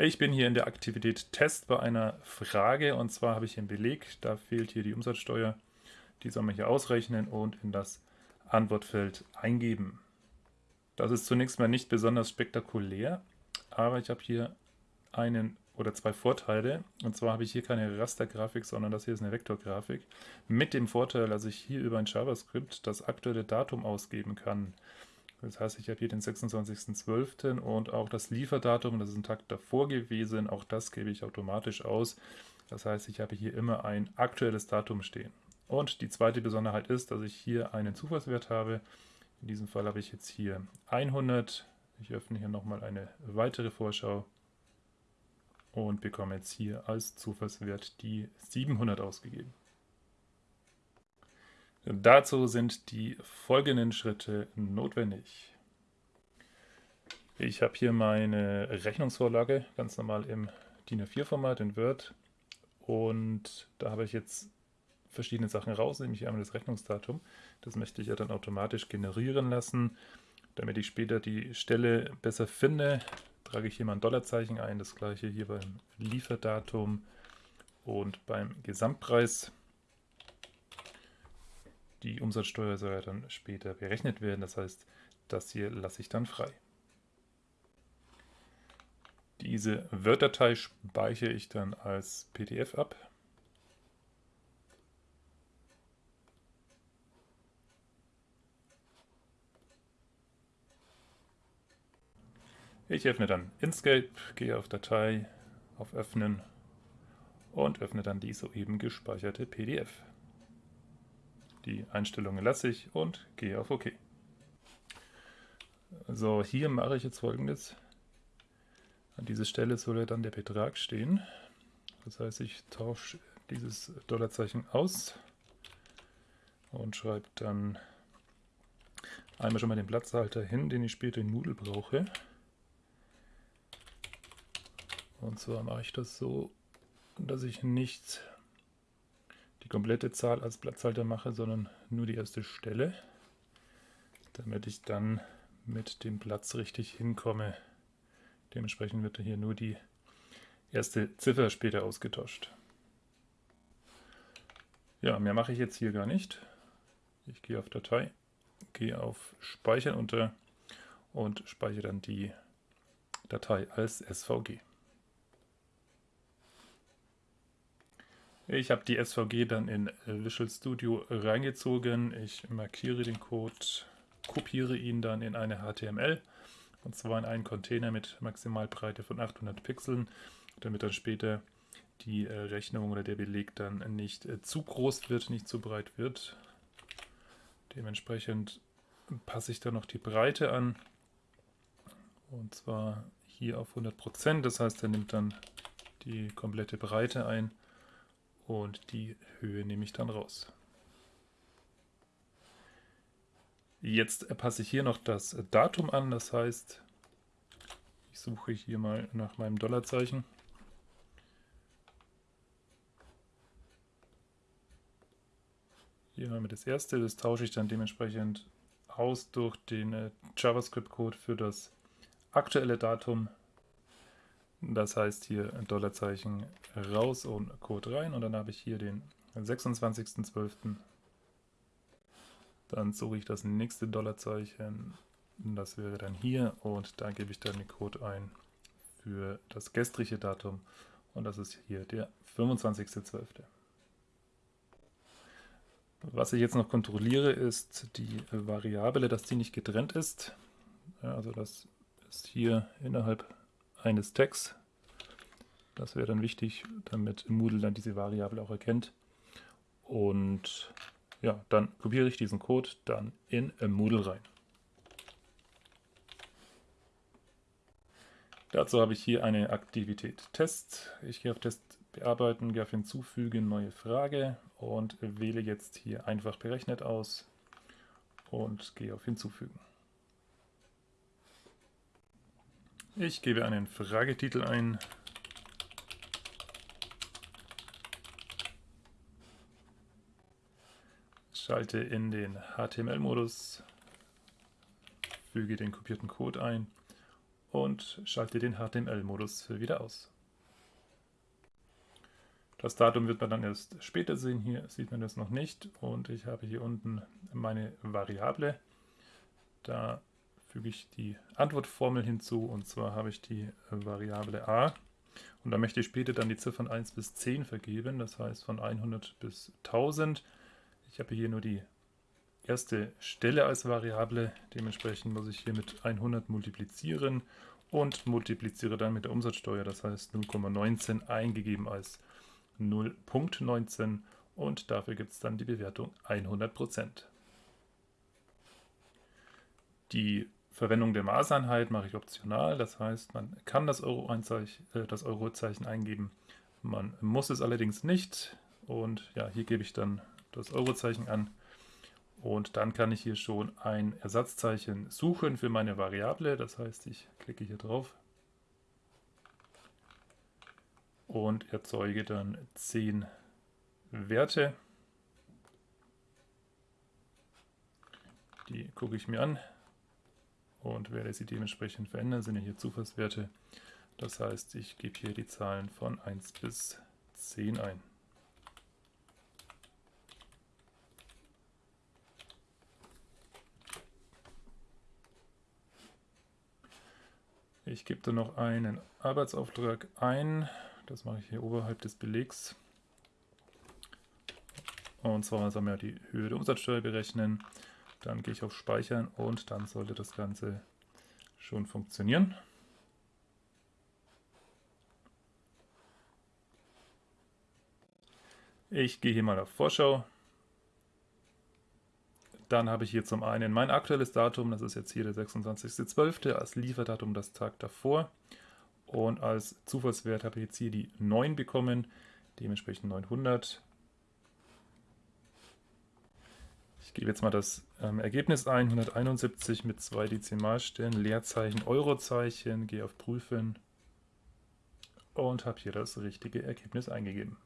Ich bin hier in der Aktivität Test bei einer Frage und zwar habe ich hier einen Beleg, da fehlt hier die Umsatzsteuer. Die soll man hier ausrechnen und in das Antwortfeld eingeben. Das ist zunächst mal nicht besonders spektakulär, aber ich habe hier einen oder zwei Vorteile. Und zwar habe ich hier keine Rastergrafik, sondern das hier ist eine Vektorgrafik. Mit dem Vorteil, dass ich hier über ein JavaScript das aktuelle Datum ausgeben kann. Das heißt, ich habe hier den 26.12. und auch das Lieferdatum, das ist ein Tag davor gewesen, auch das gebe ich automatisch aus. Das heißt, ich habe hier immer ein aktuelles Datum stehen. Und die zweite Besonderheit ist, dass ich hier einen Zufallswert habe. In diesem Fall habe ich jetzt hier 100. Ich öffne hier nochmal eine weitere Vorschau und bekomme jetzt hier als Zufallswert die 700 ausgegeben. Dazu sind die folgenden Schritte notwendig. Ich habe hier meine Rechnungsvorlage ganz normal im DIN A4-Format in Word und da habe ich jetzt verschiedene Sachen raus, nämlich einmal das Rechnungsdatum. Das möchte ich ja dann automatisch generieren lassen. Damit ich später die Stelle besser finde, trage ich hier mal ein Dollarzeichen ein. Das gleiche hier beim Lieferdatum und beim Gesamtpreis. Die Umsatzsteuer soll ja dann später berechnet werden, das heißt, das hier lasse ich dann frei. Diese Word-Datei speichere ich dann als PDF ab. Ich öffne dann Inkscape, gehe auf Datei, auf Öffnen und öffne dann die soeben gespeicherte PDF. Die Einstellungen lasse ich und gehe auf OK. So, hier mache ich jetzt folgendes. An dieser Stelle soll dann der Betrag stehen. Das heißt, ich tausche dieses Dollarzeichen aus und schreibe dann einmal schon mal den Platzhalter hin, den ich später in Moodle brauche. Und zwar mache ich das so, dass ich nicht die komplette Zahl als Platzhalter mache, sondern nur die erste Stelle, damit ich dann mit dem Platz richtig hinkomme. Dementsprechend wird hier nur die erste Ziffer später ausgetauscht. Ja, mehr mache ich jetzt hier gar nicht. Ich gehe auf Datei, gehe auf Speichern unter und speichere dann die Datei als SVG. Ich habe die SVG dann in Visual Studio reingezogen. Ich markiere den Code, kopiere ihn dann in eine HTML und zwar in einen Container mit Maximalbreite von 800 Pixeln, damit dann später die äh, Rechnung oder der Beleg dann nicht äh, zu groß wird, nicht zu breit wird. Dementsprechend passe ich dann noch die Breite an und zwar hier auf 100%, das heißt er nimmt dann die komplette Breite ein und die Höhe nehme ich dann raus. Jetzt passe ich hier noch das Datum an, das heißt, ich suche hier mal nach meinem Dollarzeichen. Hier haben wir das erste, das tausche ich dann dementsprechend aus durch den äh, JavaScript-Code für das aktuelle Datum das heißt hier Dollarzeichen raus und Code rein und dann habe ich hier den 26.12. Dann suche ich das nächste Dollarzeichen, das wäre dann hier und da gebe ich dann den Code ein für das gestrige Datum und das ist hier der 25.12. Was ich jetzt noch kontrolliere, ist die Variable, dass die nicht getrennt ist. Also das ist hier innerhalb eines Tags. Das wäre dann wichtig, damit Moodle dann diese Variable auch erkennt. Und ja, dann kopiere ich diesen Code dann in Moodle rein. Dazu habe ich hier eine Aktivität Test. Ich gehe auf Test bearbeiten, gehe auf Hinzufügen, neue Frage und wähle jetzt hier einfach berechnet aus und gehe auf Hinzufügen. Ich gebe einen Fragetitel ein. Schalte in den HTML-Modus, füge den kopierten Code ein und schalte den HTML-Modus wieder aus. Das Datum wird man dann erst später sehen. Hier sieht man das noch nicht. Und ich habe hier unten meine Variable. Da füge ich die Antwortformel hinzu. Und zwar habe ich die Variable a. Und da möchte ich später dann die Ziffern 1 bis 10 vergeben. Das heißt von 100 bis 1000. Ich habe hier nur die erste Stelle als Variable. Dementsprechend muss ich hier mit 100 multiplizieren und multipliziere dann mit der Umsatzsteuer. Das heißt 0,19 eingegeben als 0.19 und dafür gibt es dann die Bewertung 100%. Die Verwendung der Maßeinheit mache ich optional, das heißt, man kann das, Euro äh, das Eurozeichen eingeben, man muss es allerdings nicht. Und ja, hier gebe ich dann das Eurozeichen an. Und dann kann ich hier schon ein Ersatzzeichen suchen für meine Variable, das heißt, ich klicke hier drauf. Und erzeuge dann 10 Werte. Die gucke ich mir an und werde sie dementsprechend verändern. Das sind ja hier Zufallswerte. Das heißt, ich gebe hier die Zahlen von 1 bis 10 ein. Ich gebe dann noch einen Arbeitsauftrag ein. Das mache ich hier oberhalb des Belegs. Und zwar sollen wir die Höhe der Umsatzsteuer berechnen. Dann gehe ich auf Speichern und dann sollte das Ganze schon funktionieren. Ich gehe hier mal auf Vorschau. Dann habe ich hier zum einen mein aktuelles Datum, das ist jetzt hier der 26.12. als Lieferdatum das Tag davor. Und als Zufallswert habe ich jetzt hier die 9 bekommen, dementsprechend 900. Ich gebe jetzt mal das ähm, Ergebnis ein, 171 mit zwei Dezimalstellen, Leerzeichen, Eurozeichen, gehe auf Prüfen und habe hier das richtige Ergebnis eingegeben.